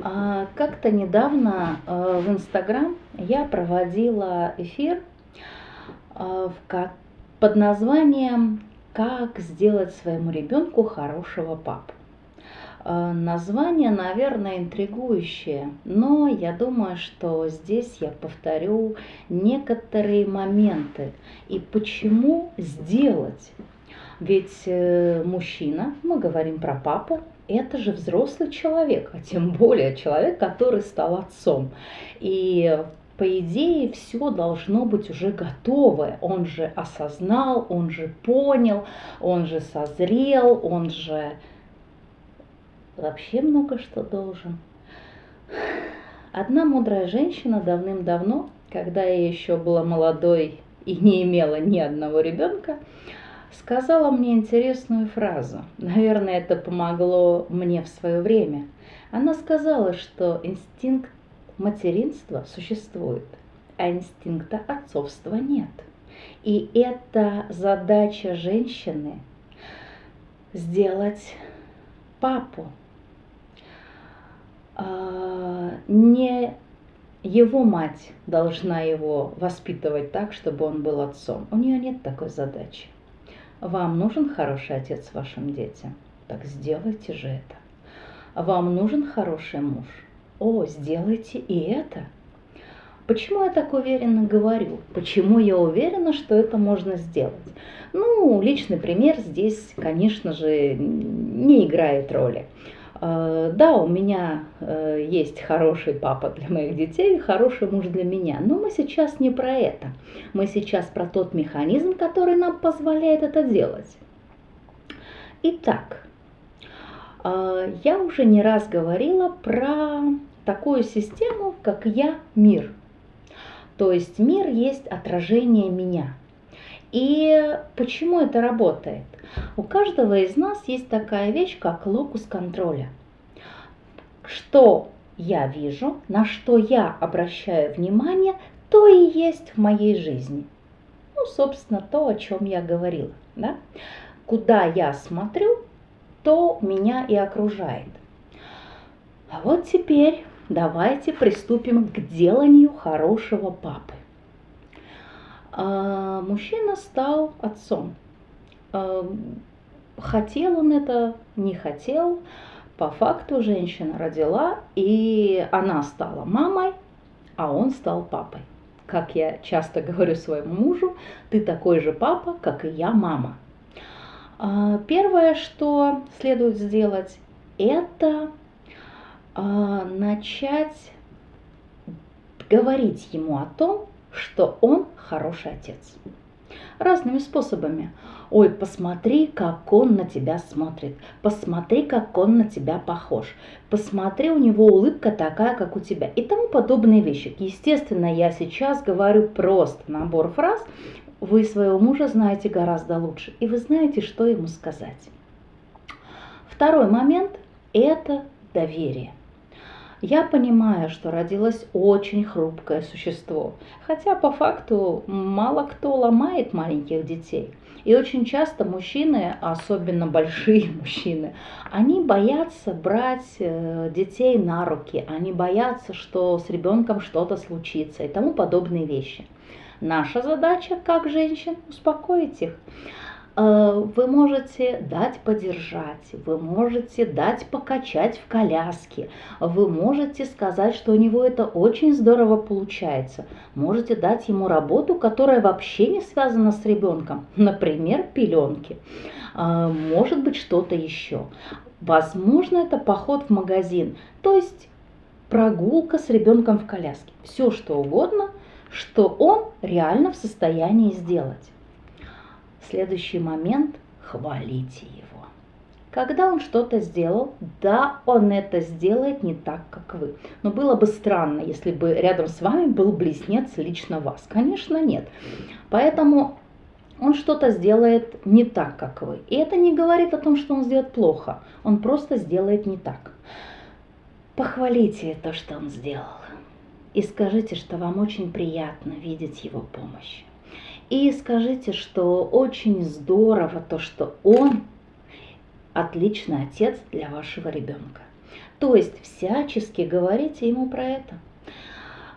А, как-то недавно э, в Инстаграм я проводила эфир э, под названием «Как сделать своему ребенку хорошего папу». Э, название, наверное, интригующее, но я думаю, что здесь я повторю некоторые моменты и почему сделать. Ведь мужчина, мы говорим про папу, это же взрослый человек, а тем более человек, который стал отцом. И по идее, все должно быть уже готовое. Он же осознал, он же понял, он же созрел, он же вообще много что должен. Одна мудрая женщина давным-давно, когда я еще была молодой и не имела ни одного ребенка, сказала мне интересную фразу. Наверное, это помогло мне в свое время. Она сказала, что инстинкт материнства существует, а инстинкта отцовства нет. И это задача женщины сделать папу. А, не его мать должна его воспитывать так, чтобы он был отцом. У нее нет такой задачи. Вам нужен хороший отец вашим детям? Так сделайте же это. Вам нужен хороший муж? О, сделайте и это. Почему я так уверенно говорю? Почему я уверена, что это можно сделать? Ну, личный пример здесь, конечно же, не играет роли. Э, да, у меня э, есть хороший папа для моих детей, хороший муж для меня, но мы сейчас не про это. Мы сейчас про тот механизм, который нам позволяет это делать. Итак, э, я уже не раз говорила про такую систему, как я-мир. То есть мир есть отражение меня. И почему это работает? У каждого из нас есть такая вещь, как локус контроля. Что я вижу, на что я обращаю внимание, то и есть в моей жизни. Ну, собственно, то, о чем я говорила. Да? Куда я смотрю, то меня и окружает. А вот теперь давайте приступим к деланию хорошего папы. А, мужчина стал отцом. А, хотел он это, не хотел. По факту женщина родила, и она стала мамой, а он стал папой. Как я часто говорю своему мужу, ты такой же папа, как и я мама. А, первое, что следует сделать, это начать говорить ему о том, что он хороший отец. Разными способами. Ой, посмотри, как он на тебя смотрит. Посмотри, как он на тебя похож. Посмотри, у него улыбка такая, как у тебя. И тому подобные вещи. Естественно, я сейчас говорю просто набор фраз. Вы своего мужа знаете гораздо лучше. И вы знаете, что ему сказать. Второй момент – это доверие. Я понимаю, что родилось очень хрупкое существо, хотя по факту мало кто ломает маленьких детей. И очень часто мужчины, особенно большие мужчины, они боятся брать э, детей на руки, они боятся, что с ребенком что-то случится и тому подобные вещи. Наша задача, как женщин, успокоить их. Э, вы можете дать подержать, вы можете дать покачать в коляске, вы можете сказать, что у него это очень здорово получается. Можете дать ему работу, которая вообще не связана с ребенком, например, пеленки. Э, может быть, что-то еще. Возможно, это поход в магазин, то есть прогулка с ребенком в коляске. Все что угодно, что он реально в состоянии сделать следующий момент – хвалите его. Когда он что-то сделал, да, он это сделает не так, как вы. Но было бы странно, если бы рядом с вами был близнец лично вас. Конечно, нет. Поэтому он что-то сделает не так, как вы. И это не говорит о том, что он сделает плохо. Он просто сделает не так. Похвалите то, что он сделал. И скажите, что вам очень приятно видеть его помощь. И скажите, что очень здорово то, что он отличный отец для вашего ребенка. То есть всячески говорите ему про это.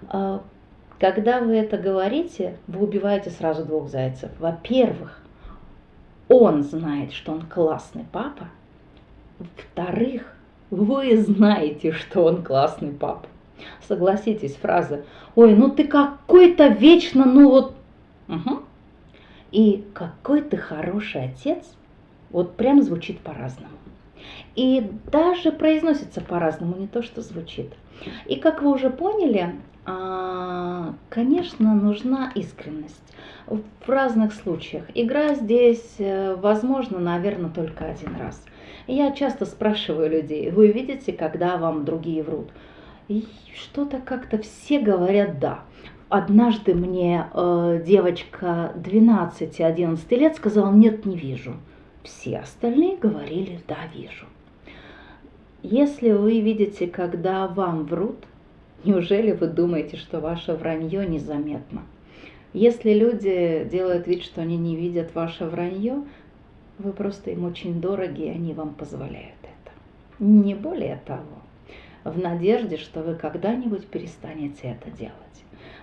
А, когда вы это говорите, вы убиваете сразу двух зайцев. Во-первых, он знает, что он классный папа. Во-вторых, вы знаете, что он классный папа. Согласитесь, фраза «Ой, ну ты какой-то вечно, ну вот...» угу. И «Какой ты хороший отец» вот прям звучит по-разному. И даже произносится по-разному, не то, что звучит. И как вы уже поняли, а, конечно, нужна искренность в разных случаях. Игра здесь, э, возможно, наверное, только один раз. Я часто спрашиваю людей, вы видите, когда вам другие врут? И что-то как-то все говорят «да». Однажды мне э, девочка 12-11 лет сказала «нет, не вижу». Все остальные говорили «да, вижу». Если вы видите, когда вам врут, неужели вы думаете, что ваше вранье незаметно? Если люди делают вид, что они не видят ваше вранье, вы просто им очень дороги, и они вам позволяют это. Не более того, в надежде, что вы когда-нибудь перестанете это делать.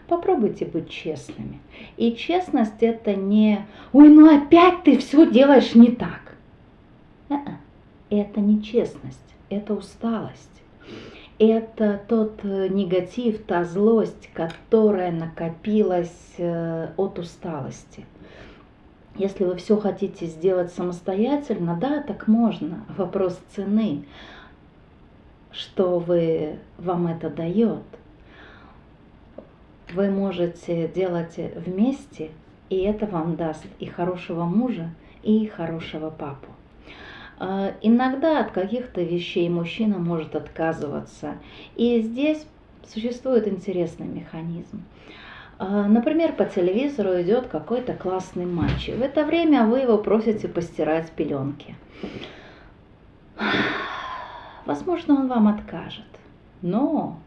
Попробуйте быть честными. И честность это не «Ой, ну опять ты все делаешь не так». Это не честность это усталость. Это тот э, негатив, та злость, которая накопилась э, от усталости. Если вы все хотите сделать самостоятельно, да, так можно. Вопрос цены, что вы, вам это дает. Вы можете делать вместе, и это вам даст и хорошего мужа, и хорошего папу. А, иногда от каких-то вещей мужчина может отказываться. И здесь существует интересный механизм. А, например, по телевизору идет какой-то классный матч. И в это время вы его просите постирать пеленки. Возможно, он вам откажет. Но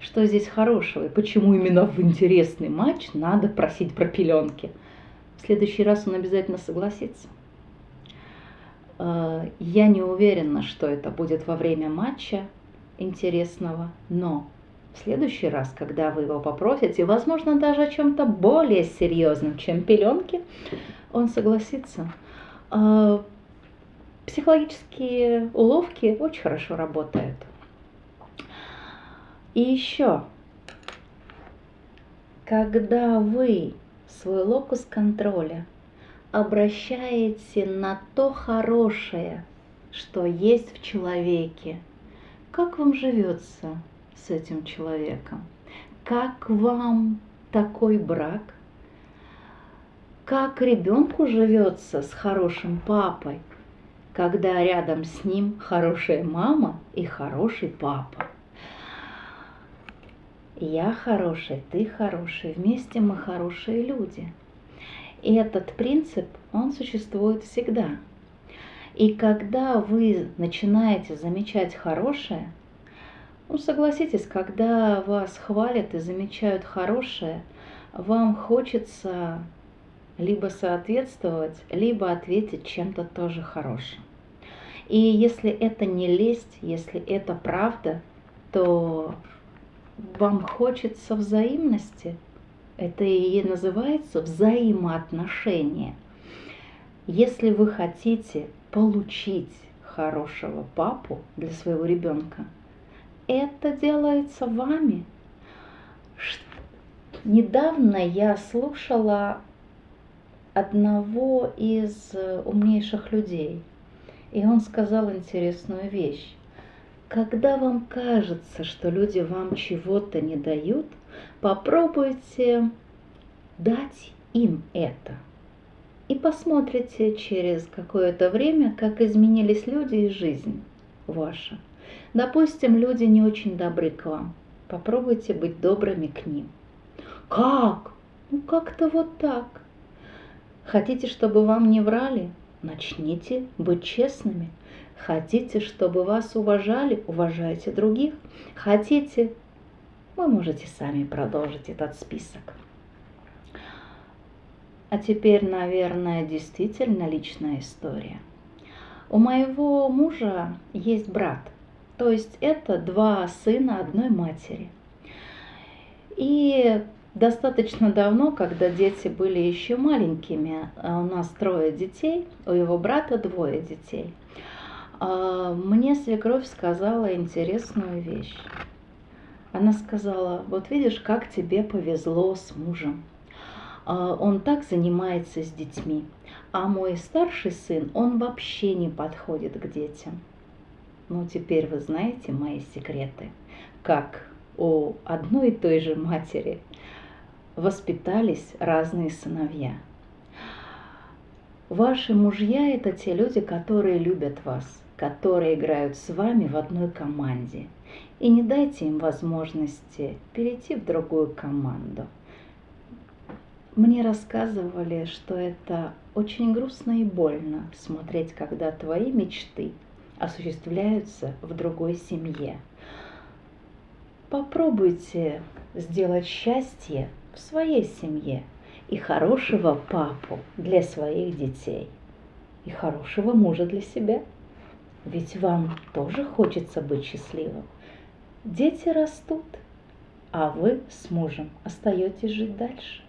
что здесь хорошего и почему именно в интересный матч надо просить про пеленки? В следующий раз он обязательно согласится. Э, я не уверена, что это будет во время матча интересного, но в следующий раз, когда вы его попросите, возможно, даже о чем-то более серьезном, чем пеленки, он согласится. Э, психологические уловки очень хорошо работают. И еще, когда вы свой локус контроля – обращаете на то хорошее, что есть в человеке. Как вам живется с этим человеком? Как вам такой брак? Как ребенку живется с хорошим папой, когда рядом с ним хорошая мама и хороший папа? Я хороший, ты хороший, вместе мы хорошие люди – и этот принцип, он существует всегда. И когда вы начинаете замечать хорошее, ну согласитесь, когда вас хвалят и замечают хорошее, вам хочется либо соответствовать, либо ответить чем-то тоже хорошим. И если это не лесть, если это правда, то вам хочется взаимности – это и называется взаимоотношения. Если вы хотите получить хорошего папу для своего ребенка, это делается вами. Недавно я слушала одного из умнейших людей, и он сказал интересную вещь. Когда вам кажется, что люди вам чего-то не дают, попробуйте дать им это. И посмотрите через какое-то время, как изменились люди и жизнь ваша. Допустим, люди не очень добры к вам. Попробуйте быть добрыми к ним. Как? Ну как-то вот так. Хотите, чтобы вам не врали? Начните быть честными. Хотите, чтобы вас уважали? Уважайте других. Хотите? Вы можете сами продолжить этот список. А теперь, наверное, действительно личная история. У моего мужа есть брат. То есть это два сына одной матери. И достаточно давно, когда дети были еще маленькими, а у нас трое детей, у его брата двое детей, а, мне свекровь сказала интересную вещь. Она сказала, вот видишь, как тебе повезло с мужем. А, он так занимается с детьми. А мой старший сын, он вообще не подходит к детям. Ну, теперь вы знаете мои секреты, как у одной и той же матери воспитались разные сыновья. Ваши мужья – это те люди, которые любят вас, которые играют с вами в одной команде. И не дайте им возможности перейти в другую команду. Мне рассказывали, что это очень грустно и больно смотреть, когда твои мечты осуществляются в другой семье. Попробуйте сделать счастье в своей семье и хорошего папу для своих детей, и хорошего мужа для себя. Ведь вам тоже хочется быть счастливым. Дети растут, а вы с мужем остаетесь жить дальше.